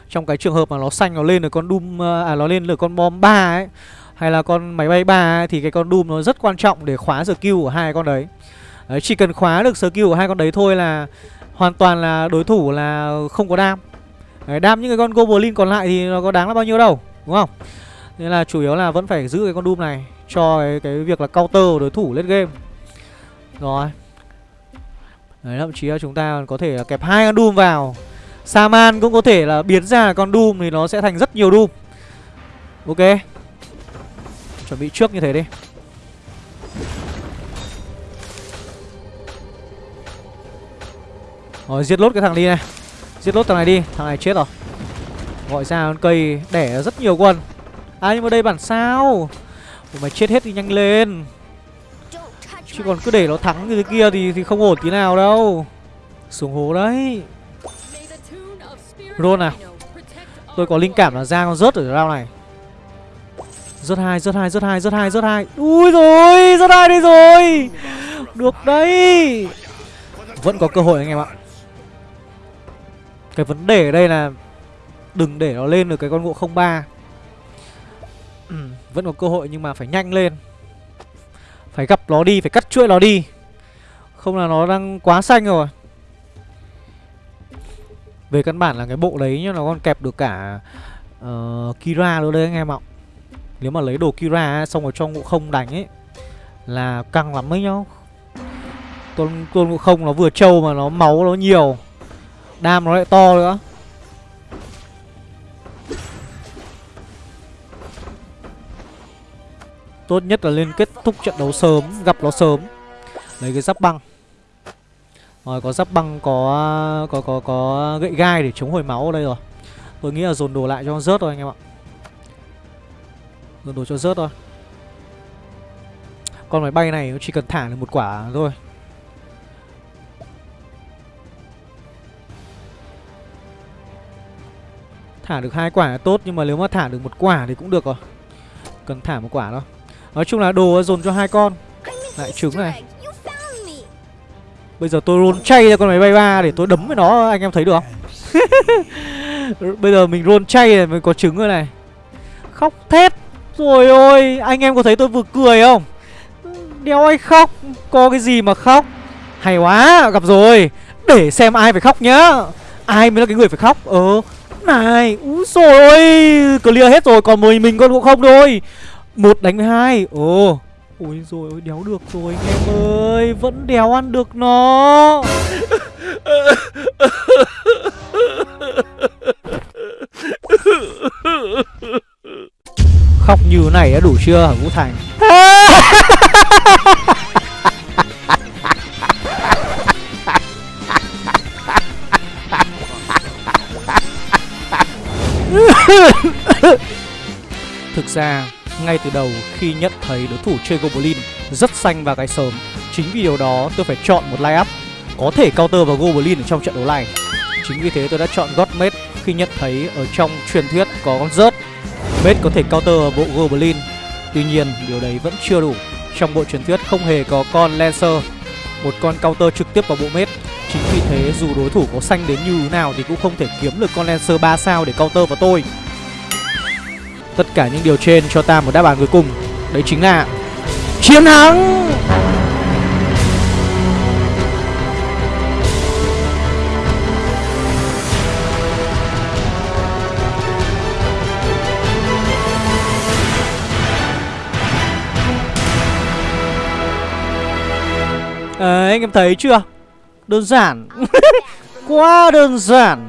Trong cái trường hợp mà nó xanh nó lên được con Doom À nó lên được con bom 3 ấy Hay là con máy bay 3 ấy, Thì cái con Doom nó rất quan trọng để khóa skill của hai con đấy. Đấy, chỉ cần khóa được skill của hai con đấy thôi là hoàn toàn là đối thủ là không có đam. Đấy, đam những cái con goblin còn lại thì nó có đáng là bao nhiêu đâu, đúng không? Nên là chủ yếu là vẫn phải giữ cái con Doom này cho cái, cái việc là counter của đối thủ lên game. Rồi. Đấy, thậm chí là chúng ta có thể là kẹp hai con Doom vào. Saman cũng có thể là biến ra con Doom thì nó sẽ thành rất nhiều Doom. Ok. Chuẩn bị trước như thế đi. Rồi giết lốt cái thằng đi này Giết lốt thằng này đi Thằng này chết rồi Gọi ra con cây đẻ rất nhiều quân À nhưng mà đây bản sao? Ủa, Mày chết hết thì nhanh lên. Chứ còn cứ để nó thắng như thế kia thì, thì không ổn tí nào đâu. Xuống hố đấy. Roll nào. Tôi có linh cảm là ra con rớt ở round này. Rớt hai, rớt hai, rớt hai, rớt hai, rớt hai. Ui rồi, rớt hai đây rồi. Được đấy. Vẫn có cơ hội anh em ạ. Cái vấn đề ở đây là Đừng để nó lên được cái con ngộ 03 ừ, Vẫn có cơ hội nhưng mà phải nhanh lên. Phải gặp nó đi, phải cắt chuỗi nó đi. Không là nó đang quá xanh rồi. Về căn bản là cái bộ đấy nhá Nó còn kẹp được cả uh, Kira nữa đấy anh em ạ. Nếu mà lấy đồ Kira xong rồi cho ngộ không đánh ấy Là căng lắm ấy nhá. Tôn, tôn ngộ không nó vừa trâu mà nó máu nó nhiều. Đam nó lại to nữa. Tốt nhất là lên kết thúc trận đấu sớm, Gặp nó sớm. Lấy cái giáp băng. Rồi, có giáp băng, có có có có gậy gai để chống hồi máu ở đây rồi. Tôi nghĩ là dồn đồ lại cho nó rớt thôi, anh em ạ. Dồn đồ cho rớt thôi. Con máy bay này nó chỉ cần thả được một quả thôi. Thả được hai quả là tốt, Nhưng mà nếu mà thả được một quả thì cũng được rồi. Cần thả một quả thôi. Nói chung là đồ dồn cho hai con. Lại trứng này. Bây giờ tôi roll chay ra con máy bay ba để tôi đấm với nó, anh em thấy được không? Bây giờ mình roll chay này mới có trứng rồi này. Khóc thét. Rồi ôi, Anh em có thấy tôi vừa cười không? Đéo ai khóc. Có cái gì mà khóc? Hay quá, Gặp rồi. Để xem ai phải khóc nhá. Ai mới là cái người phải khóc? Ờ Này, Úi rồi ôi, Clear hết rồi. Còn mười mình con cũng không thôi một đánh với hai. Ồ. Ôi rồi ôi, đéo được rồi anh em ơi. Vẫn đéo ăn được nó. Khóc như này đã đủ chưa hả Vũ Thành? Thực ra ngay từ đầu khi nhận thấy đối thủ chơi Goblin rất xanh và gai sớm. Chính vì điều đó tôi phải chọn một line up có thể counter vào Goblin ở trong trận đấu này. Chính vì thế tôi đã chọn Godmate khi nhận thấy ở trong truyền thuyết có con rớt. Mate có thể counter vào bộ Goblin. Tuy nhiên, điều đấy vẫn chưa đủ. Trong bộ truyền thuyết không hề có con Lancer, Một con counter trực tiếp vào bộ Mate. Chính vì thế dù đối thủ có xanh đến như thế nào thì cũng không thể kiếm được con Lancer 3 sao để counter vào tôi. Tất cả những điều trên cho ta một đáp án cuối cùng. Đấy chính là Chiến thắng. À, Anh em thấy chưa? Đơn giản. Quá đơn giản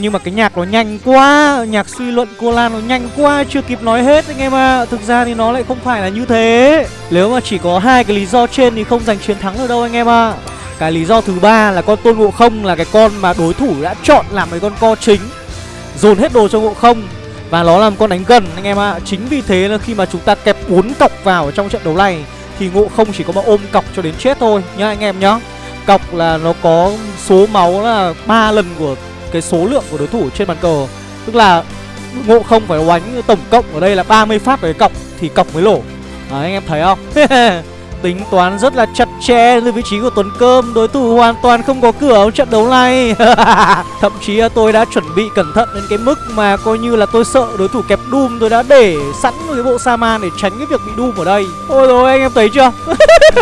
Nhưng mà cái nhạc nó nhanh quá, Nhạc suy luận cô Lan nó nhanh quá, Chưa kịp nói hết anh em ạ à. Thực ra thì nó lại không phải là như thế Nếu mà chỉ có hai cái lý do trên thì không giành chiến thắng được đâu anh em ạ à. Cái lý do thứ ba là con tôn ngộ không là cái con mà đối thủ đã chọn làm cái con co chính, Dồn hết đồ cho ngộ không Và nó làm con đánh gần anh em ạ à. Chính vì thế là khi mà chúng ta kẹp uốn cọc vào trong trận đấu này Thì ngộ không chỉ có mà ôm cọc cho đến chết thôi nhá anh em nhá Cọc là nó có số máu là ba lần của cái số lượng của đối thủ trên bàn cờ. Tức là ngộ không phải oánh tổng cộng ở đây là 30 phát với cọc thì cọc mới lổ. Đấy, anh em thấy không? Tính toán rất là chặt chẽ từ vị trí của Tuấn Cơm. Đối thủ hoàn toàn không có cửa ở trận đấu này. Thậm chí tôi đã chuẩn bị cẩn thận đến cái mức mà coi như là tôi sợ đối thủ kẹp Doom. Tôi đã để sẵn một cái bộ Saman để tránh cái việc bị Doom ở đây. Ôi rồi anh em thấy chưa?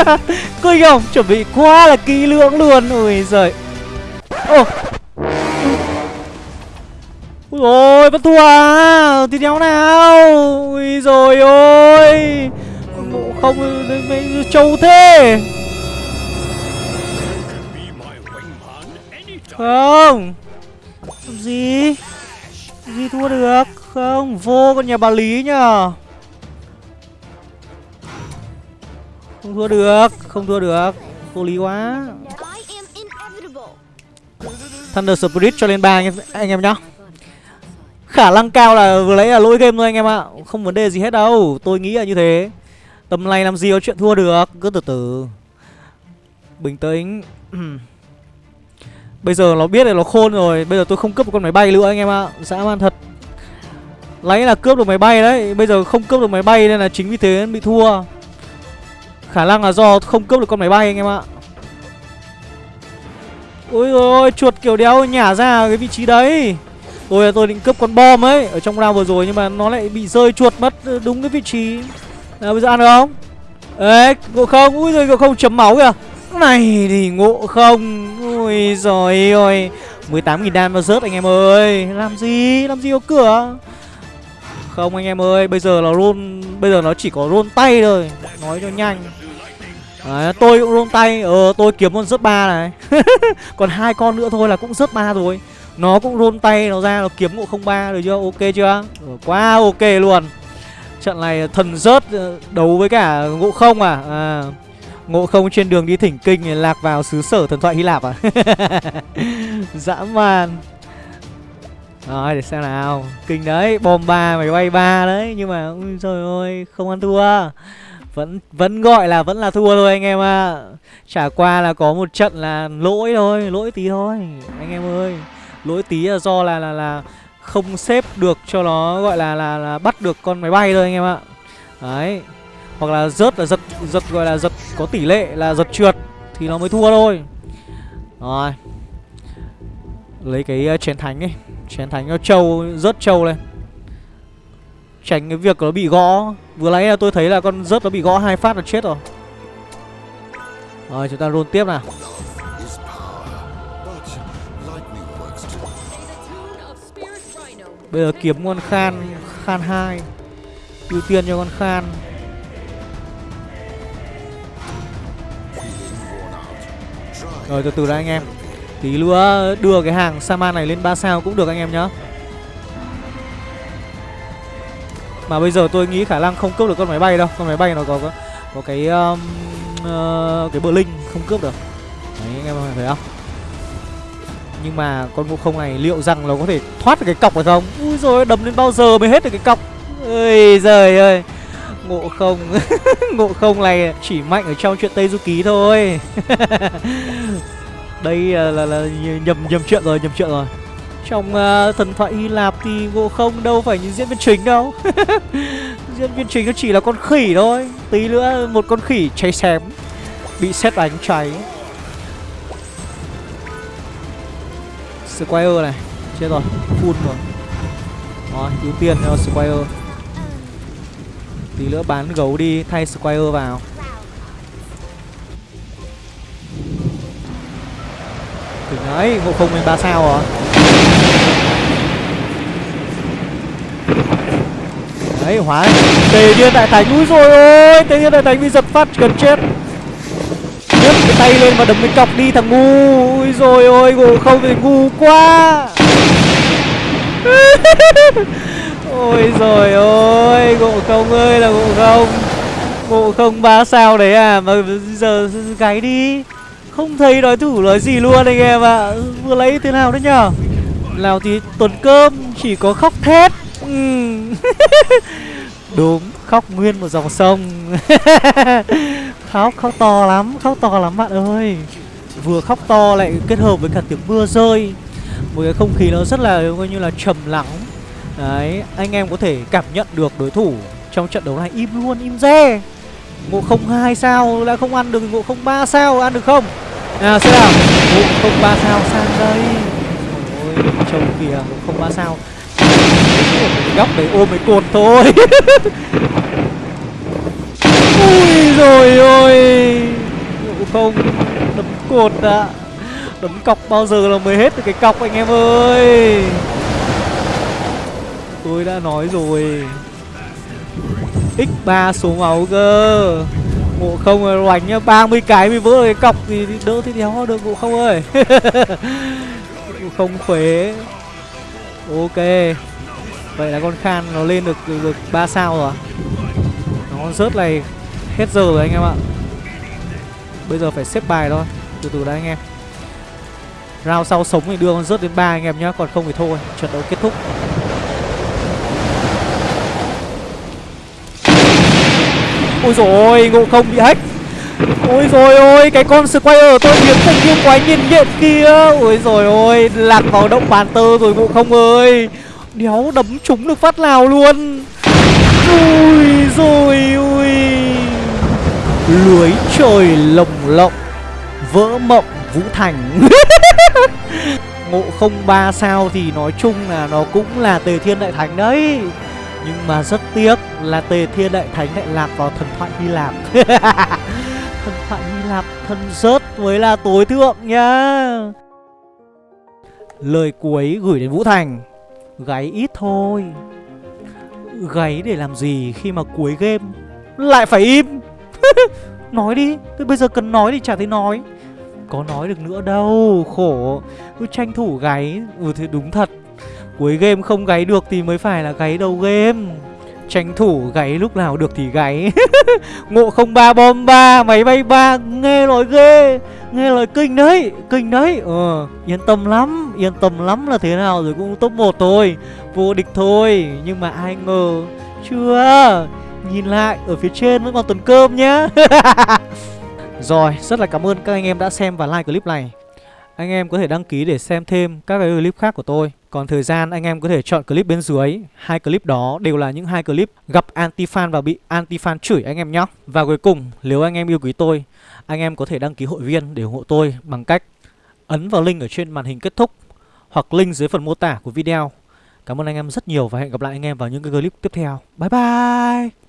Cười không? Chuẩn bị quá là kỹ lưỡng luôn. Ôi giời. Ô Ui rồi vẫn thua à? Thì đéo nào? Ui rồi ôi. Ngộ không trâu thế. Không. Gì? Gì thua được? Không vô con nhà bà Lý nhờ. Không thua được Không thua được. Vô lý quá. Thunder Spirit cho lên ba anh em, anh em nhá. Khả năng cao là vừa lấy là lỗi game thôi anh em ạ. Không vấn đề gì hết đâu. Tôi nghĩ là như thế. Tầm này làm gì có chuyện thua được? Cứ từ từ. Bình tĩnh. Bây giờ nó biết là nó khôn rồi. Bây giờ tôi không cướp một con máy bay nữa anh em ạ. Dã man thật. Lấy là cướp được máy bay đấy. Bây giờ không cướp được máy bay nên là chính vì thế bị thua. Khả năng là do không cướp được con máy bay anh em ạ. Ôi ôi, chuột kiểu đéo nhả ra cái vị trí đấy. Tôi à, tôi định cướp con bom ấy Ở trong round vừa rồi nhưng mà nó lại bị rơi chuột mất ờ, đúng cái vị trí. Nào bây giờ ăn được không? Ê ngộ không? Ui rồi ngộ không chấm máu kìa. Này thì ngộ không? Ui rồi ơi 18.000 đan mà rớt anh em ơi. Làm gì? Làm gì có cửa? Không anh em ơi Bây giờ là roll Bây giờ nó chỉ có roll tay thôi. Nói cho nhanh. Đấy, tôi cũng roll tay. Ờ tôi kiếm con rớt ba này. Còn hai con nữa thôi là cũng rớt ba rồi nó cũng rôn tay nó ra nó kiếm ngộ không ba được chưa? Ok chưa? Ừ, quá ok luôn. Trận này thần rớt ờ, đấu với cả ngộ không à, à ngộ không trên đường đi thỉnh kinh lạc vào xứ sở thần thoại hy lạp à? Dã man. Rồi để xem nào. Kinh đấy bom ba mày bay ba đấy. Nhưng mà ui trời ơi không ăn thua. Vẫn vẫn gọi là vẫn là thua thôi anh em ạ. À. chả qua là có một trận là lỗi thôi lỗi tí thôi. Anh em ơi lỗi tí là do là là là không xếp được cho nó gọi là là, là bắt được con máy bay thôi anh em ạ. Đấy. Hoặc là rớt là giật giật gọi là giật có tỷ lệ là giật trượt thì nó mới thua thôi. Rồi. Lấy cái uh, chén thánh ấy chén thánh cho trâu rớt trâu lên. Tránh cái việc nó bị gõ. Vừa nãy là tôi thấy là con rớt nó bị gõ hai phát là chết rồi. Rồi chúng ta roll tiếp nào. Bây giờ kiếm con khan khan hai. Ưu tiên cho con khan. Rồi từ từ đã anh em. Tí nữa đưa cái hàng saman này lên 3 sao cũng được anh em nhá. Mà bây giờ tôi nghĩ khả năng không cướp được con máy bay đâu. Con máy bay nó có có, có cái um, uh, cái bờ linh không cướp được. Đấy anh em thấy không? Nhưng mà con ngộ không này liệu rằng nó có thể thoát được cái cọc hay không? Ui rồi đấm đến bao giờ mới hết được cái cọc? Ơi giời ơi. Ngộ không ngộ không này chỉ mạnh ở trong chuyện tây du ký thôi. Đây là, là, là nhầm nhầm chuyện rồi nhầm chuyện rồi. Trong uh, thần thoại hy lạp thì ngộ không đâu phải những diễn viên chính đâu. Diễn viên chính nó chỉ là con khỉ thôi. Tí nữa một con khỉ cháy xém bị xét đánh cháy. Squire này. Chết rồi, Full rồi Rồi, ưu tiên cho Squire. Tí nữa bán gấu đi, Thay Squire vào. Thử nói Ngộ không lên 3 sao rồi Đấy, hóa. Tề thiên đại thánh, Úi rồi ôi, Tề thiên đại thánh bị giật phát, gần chết nhấc cái tay lên và đấm cái cọc đi thằng ngu. Ui rồi ôi gồ không thì ngu quá. Ôi rồi ôi, ngộ không ơi là ngộ không. Ngộ không ba sao đấy à mà giờ gáy đi. Không thấy nói thủ nói gì luôn anh em ạ. À. vừa lấy thế nào đấy nhở? Nào thì tuần cơm, chỉ có khóc thét. Ừ. đúng, khóc nguyên một dòng sông. khóc khóc to lắm, khóc to lắm bạn ơi. Vừa khóc to lại kết hợp với cả tiếng mưa rơi. Một cái không khí nó rất là, coi như là trầm lắng. Đấy, anh em có thể cảm nhận được đối thủ trong trận đấu này im luôn, im re. Ngộ không hai sao đã không ăn được ngộ không ba sao ăn được không? Nào xem nào. Ngộ không ba sao sang đây. Ôi, trông kìa, ngộ không ba sao. Góc đấy ôm mấy cột thôi. rồi ôi. Ngộ không đấm cột đã, à. đấm cọc bao giờ là mới hết được cái cọc anh em ơi. Tôi đã nói rồi. X3 số máu cơ. Ngộ không loành nhá 30 cái mới vỡ cái cọc thì đỡ thì đéo được ngộ không ơi. Ngộ không khỏe, ok. Vậy là con khan nó lên được được ba sao rồi. Nó rớt này hết giờ rồi anh em ạ. Bây giờ phải xếp bài thôi. Từ từ đã anh em. Round sau sống thì đưa con rớt đến ba anh em nhá, còn không thì thôi, trận đấu kết thúc. Ôi rồi ngộ không bị hack. Ôi rồi ôi, cái con squire tôi biến thành viên quái nhiên nhện kia. Ôi rồi ôi, lạc vào động bàn tơ rồi ngộ không ơi. Đéo đấm trúng được phát nào luôn. Ui rồi ui lưới trời lồng lộng, vỡ mộng vũ thành. Ngộ không ba sao thì nói chung là nó cũng là tề thiên đại thánh đấy. Nhưng mà rất tiếc là tề thiên đại thánh lại lạc vào thần thoại hy lạp. Thần thoại hy lạp thân rớt với là tối thượng nhá. Lời cuối gửi đến vũ thành. Gáy ít thôi. Gáy để làm gì khi mà cuối game lại phải im? nói đi tôi bây giờ cần nói thì chả thấy nói. Có nói được nữa đâu, khổ. Cứ tranh thủ gáy. Ừ thì đúng thật. Cuối game không gáy được thì mới phải là gáy đầu game. Tranh thủ gáy lúc nào được thì gáy. Ngộ không ba bom ba, máy bay ba, nghe lời ghê. Nghe lời kinh đấy kinh đấy. Ờ yên tâm lắm, yên tâm lắm là thế nào rồi cũng top 1 thôi. Vô địch thôi, nhưng mà ai ngờ. Chưa. Nhìn lại, ở phía trên vẫn còn tuần cơm nhá. Rồi, rất là cảm ơn các anh em đã xem và like clip này. Anh em có thể đăng ký để xem thêm các cái clip khác của tôi. Còn thời gian anh em có thể chọn clip bên dưới. Hai clip đó đều là những hai clip gặp anti-fan và bị anti-fan chửi anh em nhé Và cuối cùng, nếu anh em yêu quý tôi, Anh em có thể đăng ký hội viên để ủng hộ tôi bằng cách ấn vào link ở trên màn hình kết thúc Hoặc link dưới phần mô tả của video. Cảm ơn anh em rất nhiều và hẹn gặp lại anh em vào những cái clip tiếp theo. Bye bye!